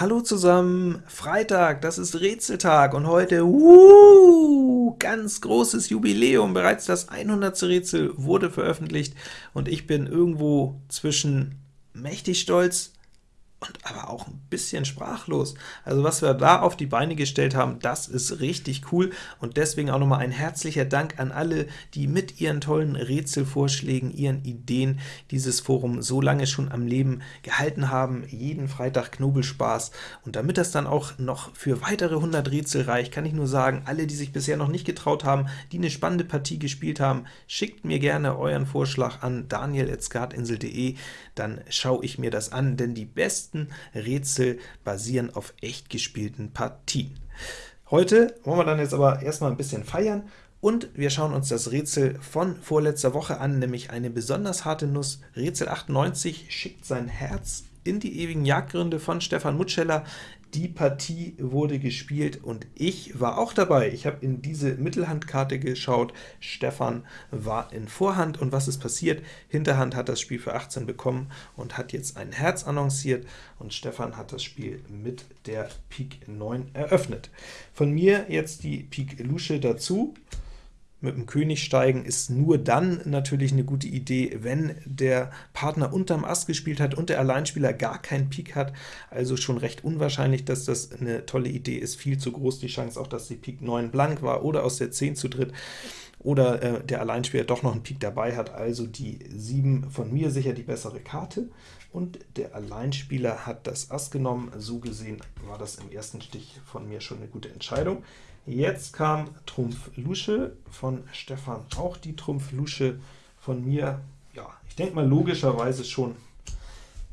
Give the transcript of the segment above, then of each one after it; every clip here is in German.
Hallo zusammen, Freitag, das ist Rätseltag und heute, uh, ganz großes Jubiläum, bereits das 100. Rätsel wurde veröffentlicht und ich bin irgendwo zwischen mächtig stolz und aber auch ein bisschen sprachlos. Also was wir da auf die Beine gestellt haben, das ist richtig cool, und deswegen auch nochmal ein herzlicher Dank an alle, die mit ihren tollen Rätselvorschlägen, ihren Ideen dieses Forum so lange schon am Leben gehalten haben. Jeden Freitag Knobelspaß, und damit das dann auch noch für weitere 100 Rätsel reicht, kann ich nur sagen, alle, die sich bisher noch nicht getraut haben, die eine spannende Partie gespielt haben, schickt mir gerne euren Vorschlag an daniel.skatinsel.de, dann schaue ich mir das an, denn die besten meisten Rätsel basieren auf echt gespielten Partien. Heute wollen wir dann jetzt aber erstmal ein bisschen feiern, und wir schauen uns das Rätsel von vorletzter Woche an, nämlich eine besonders harte Nuss. Rätsel 98 schickt sein Herz in die ewigen Jagdgründe von Stefan Mutscheller. Die Partie wurde gespielt und ich war auch dabei. Ich habe in diese Mittelhandkarte geschaut, Stefan war in Vorhand, und was ist passiert? Hinterhand hat das Spiel für 18 bekommen und hat jetzt ein Herz annonciert, und Stefan hat das Spiel mit der Pik 9 eröffnet. Von mir jetzt die Pik Lusche dazu. Mit dem König steigen ist nur dann natürlich eine gute Idee, wenn der Partner unterm Ass gespielt hat und der Alleinspieler gar keinen Pik hat, also schon recht unwahrscheinlich, dass das eine tolle Idee ist, viel zu groß die Chance auch, dass die Pik 9 blank war oder aus der 10 zu dritt, oder äh, der Alleinspieler doch noch einen Pik dabei hat, also die 7 von mir sicher die bessere Karte, und der Alleinspieler hat das Ass genommen, so gesehen war das im ersten Stich von mir schon eine gute Entscheidung. Jetzt kam Trumpf Lusche von Stefan, auch die Trumpf Lusche von mir. Ja, ich denke mal logischerweise schon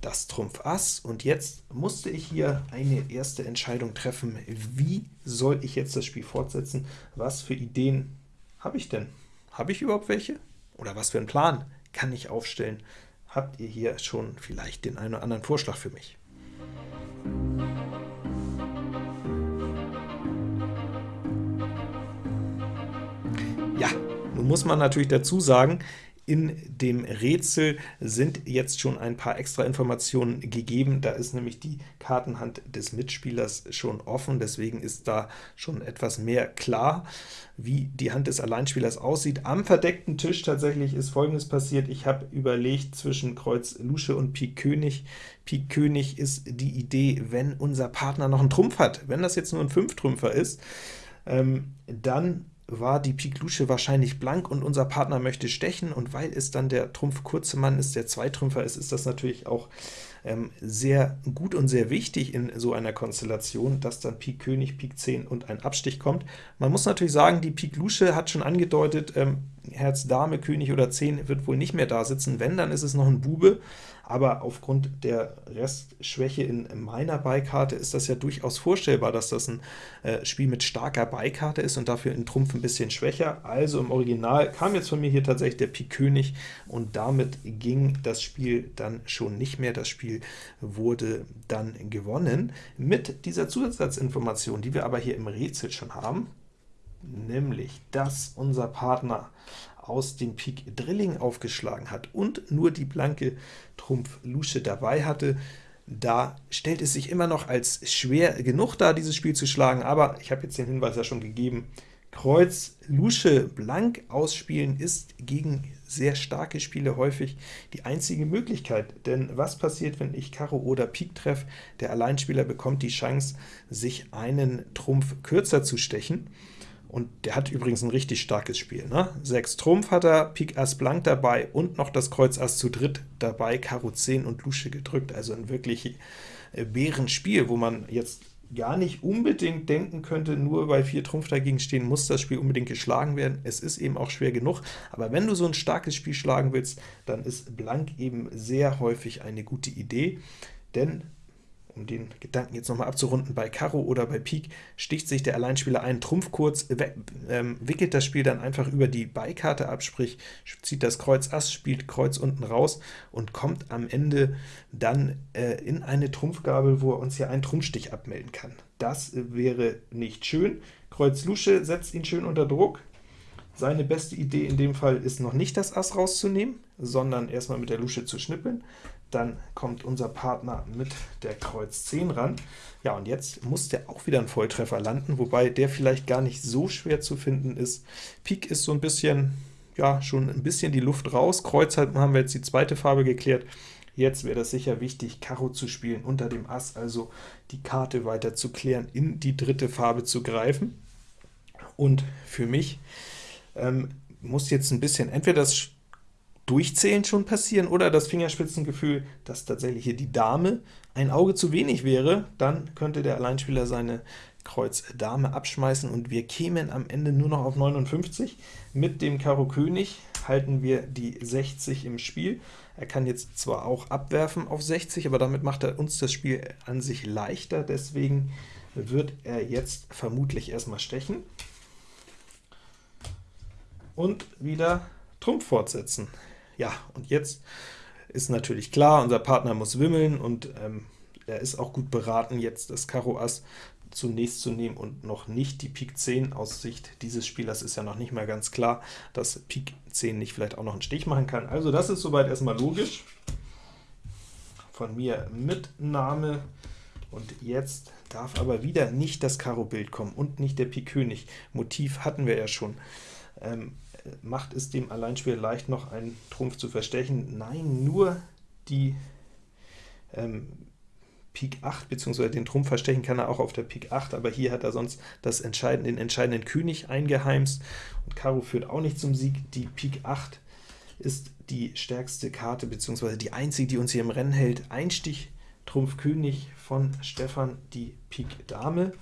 das Trumpf Ass, und jetzt musste ich hier eine erste Entscheidung treffen. Wie soll ich jetzt das Spiel fortsetzen? Was für Ideen habe ich denn? Habe ich überhaupt welche? Oder was für einen Plan kann ich aufstellen? Habt ihr hier schon vielleicht den einen oder anderen Vorschlag für mich? Ja, nun muss man natürlich dazu sagen, in dem Rätsel sind jetzt schon ein paar extra Informationen gegeben. Da ist nämlich die Kartenhand des Mitspielers schon offen, deswegen ist da schon etwas mehr klar, wie die Hand des Alleinspielers aussieht. Am verdeckten Tisch tatsächlich ist folgendes passiert. Ich habe überlegt zwischen Kreuz Lusche und Pik König. Pik König ist die Idee, wenn unser Partner noch einen Trumpf hat. Wenn das jetzt nur ein Fünftrümpfer ist, ähm, dann war die Pik Lusche wahrscheinlich blank und unser Partner möchte stechen, und weil es dann der Trumpf kurze Mann ist, der Zweitrümpfer ist, ist das natürlich auch ähm, sehr gut und sehr wichtig in so einer Konstellation, dass dann Pik König, Pik 10 und ein Abstich kommt. Man muss natürlich sagen, die Pik Lusche hat schon angedeutet, ähm, Herz Dame, König oder 10 wird wohl nicht mehr da sitzen, wenn, dann ist es noch ein Bube, aber aufgrund der Restschwäche in meiner Beikarte ist das ja durchaus vorstellbar, dass das ein äh, Spiel mit starker Beikarte ist und dafür in Trumpf ein bisschen schwächer. Also im Original kam jetzt von mir hier tatsächlich der Pik König, und damit ging das Spiel dann schon nicht mehr. Das Spiel wurde dann gewonnen mit dieser Zusatzinformation, die wir aber hier im Rätsel schon haben, nämlich, dass unser Partner aus dem Pik Drilling aufgeschlagen hat und nur die blanke Trumpf Lusche dabei hatte, da stellt es sich immer noch als schwer genug dar, dieses Spiel zu schlagen, aber ich habe jetzt den Hinweis ja schon gegeben, Kreuz Lusche blank ausspielen ist gegen sehr starke Spiele häufig die einzige Möglichkeit, denn was passiert, wenn ich Karo oder Pik treffe? Der Alleinspieler bekommt die Chance, sich einen Trumpf kürzer zu stechen, und der hat übrigens ein richtig starkes Spiel. Ne? 6 Trumpf hat er, Pik Ass blank dabei und noch das Kreuz Ass zu dritt dabei, Karo 10 und Lusche gedrückt, also ein wirklich äh, Bärenspiel, wo man jetzt gar nicht unbedingt denken könnte, nur weil 4 Trumpf dagegen stehen, muss das Spiel unbedingt geschlagen werden. Es ist eben auch schwer genug, aber wenn du so ein starkes Spiel schlagen willst, dann ist blank eben sehr häufig eine gute Idee, denn um den Gedanken jetzt nochmal abzurunden, bei Karo oder bei Pik sticht sich der Alleinspieler einen Trumpf kurz, ähm, wickelt das Spiel dann einfach über die Beikarte ab, sprich zieht das Kreuz Ass, spielt Kreuz unten raus und kommt am Ende dann äh, in eine Trumpfgabel, wo er uns hier einen Trumpfstich abmelden kann. Das wäre nicht schön. Kreuz Lusche setzt ihn schön unter Druck. Seine beste Idee in dem Fall ist noch nicht das Ass rauszunehmen, sondern erstmal mit der Lusche zu schnippeln. Dann kommt unser Partner mit der Kreuz 10 ran. Ja, und jetzt muss der auch wieder einen Volltreffer landen, wobei der vielleicht gar nicht so schwer zu finden ist. Pik ist so ein bisschen, ja, schon ein bisschen die Luft raus. Kreuz haben wir jetzt die zweite Farbe geklärt. Jetzt wäre das sicher wichtig, Karo zu spielen unter dem Ass, also die Karte weiter zu klären, in die dritte Farbe zu greifen. Und für mich ähm, muss jetzt ein bisschen entweder das Durchzählen schon passieren oder das Fingerspitzengefühl, dass tatsächlich hier die Dame ein Auge zu wenig wäre, dann könnte der Alleinspieler seine Kreuz Dame abschmeißen und wir kämen am Ende nur noch auf 59. Mit dem Karo König halten wir die 60 im Spiel. Er kann jetzt zwar auch abwerfen auf 60, aber damit macht er uns das Spiel an sich leichter, deswegen wird er jetzt vermutlich erstmal stechen und wieder Trumpf fortsetzen. Ja, und jetzt ist natürlich klar, unser Partner muss wimmeln, und ähm, er ist auch gut beraten, jetzt das Karo Ass zunächst zu nehmen und noch nicht die Pik 10. Aus Sicht dieses Spielers ist ja noch nicht mal ganz klar, dass Pik 10 nicht vielleicht auch noch einen Stich machen kann. Also das ist soweit erstmal logisch. Von mir Mitnahme, und jetzt darf aber wieder nicht das Karo-Bild kommen und nicht der Pik König. Motiv hatten wir ja schon. Ähm, macht es dem Alleinspieler leicht, noch einen Trumpf zu verstechen? Nein, nur die ähm, Pik 8, beziehungsweise den Trumpf verstechen kann er auch auf der Pik 8, aber hier hat er sonst das entscheidende, den entscheidenden König eingeheimst, und Karo führt auch nicht zum Sieg. Die Pik 8 ist die stärkste Karte, beziehungsweise die einzige, die uns hier im Rennen hält. Einstich Trumpf König von Stefan, die Pik Dame,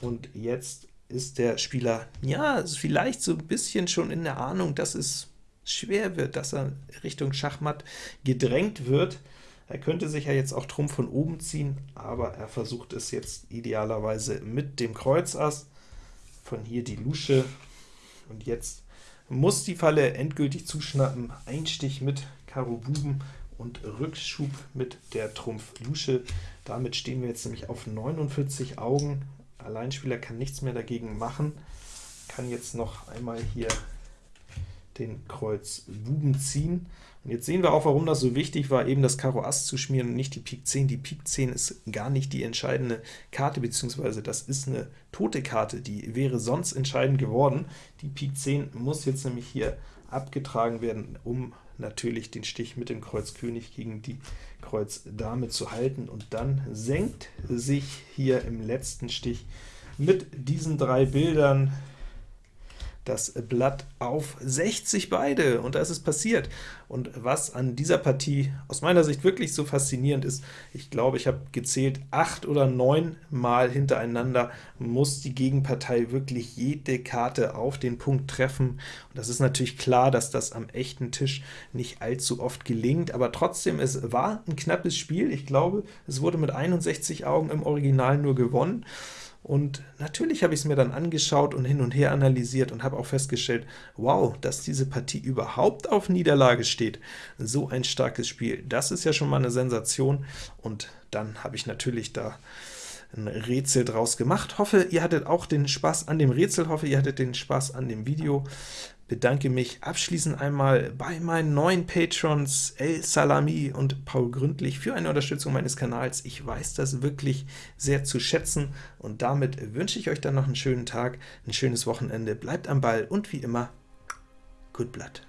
und jetzt ist der Spieler, ja, vielleicht so ein bisschen schon in der Ahnung, dass es schwer wird, dass er Richtung Schachmatt gedrängt wird. Er könnte sich ja jetzt auch Trumpf von oben ziehen, aber er versucht es jetzt idealerweise mit dem Kreuz Ass. Von hier die Lusche, und jetzt muss die Falle endgültig zuschnappen. Einstich mit Karo Buben und Rückschub mit der Trumpf Lusche. Damit stehen wir jetzt nämlich auf 49 Augen. Alleinspieler kann nichts mehr dagegen machen, kann jetzt noch einmal hier den Kreuz Buben ziehen. Und jetzt sehen wir auch, warum das so wichtig war, eben das Karo Ass zu schmieren und nicht die Pik 10. Die Pik 10 ist gar nicht die entscheidende Karte, beziehungsweise das ist eine tote Karte, die wäre sonst entscheidend geworden. Die Pik 10 muss jetzt nämlich hier abgetragen werden, um natürlich den Stich mit dem Kreuz König gegen die Kreuz Dame zu halten, und dann senkt sich hier im letzten Stich mit diesen drei Bildern das Blatt auf 60 beide, und da ist es passiert. Und was an dieser Partie aus meiner Sicht wirklich so faszinierend ist, ich glaube, ich habe gezählt, acht oder neun Mal hintereinander muss die Gegenpartei wirklich jede Karte auf den Punkt treffen. Und das ist natürlich klar, dass das am echten Tisch nicht allzu oft gelingt, aber trotzdem, es war ein knappes Spiel. Ich glaube, es wurde mit 61 Augen im Original nur gewonnen. Und natürlich habe ich es mir dann angeschaut und hin und her analysiert und habe auch festgestellt, wow, dass diese Partie überhaupt auf Niederlage steht. So ein starkes Spiel, das ist ja schon mal eine Sensation. Und dann habe ich natürlich da ein Rätsel draus gemacht. Hoffe, ihr hattet auch den Spaß an dem Rätsel, hoffe, ihr hattet den Spaß an dem Video bedanke mich abschließend einmal bei meinen neuen Patrons El Salami und Paul Gründlich für eine Unterstützung meines Kanals. Ich weiß das wirklich sehr zu schätzen, und damit wünsche ich euch dann noch einen schönen Tag, ein schönes Wochenende, bleibt am Ball und wie immer, Good Blood.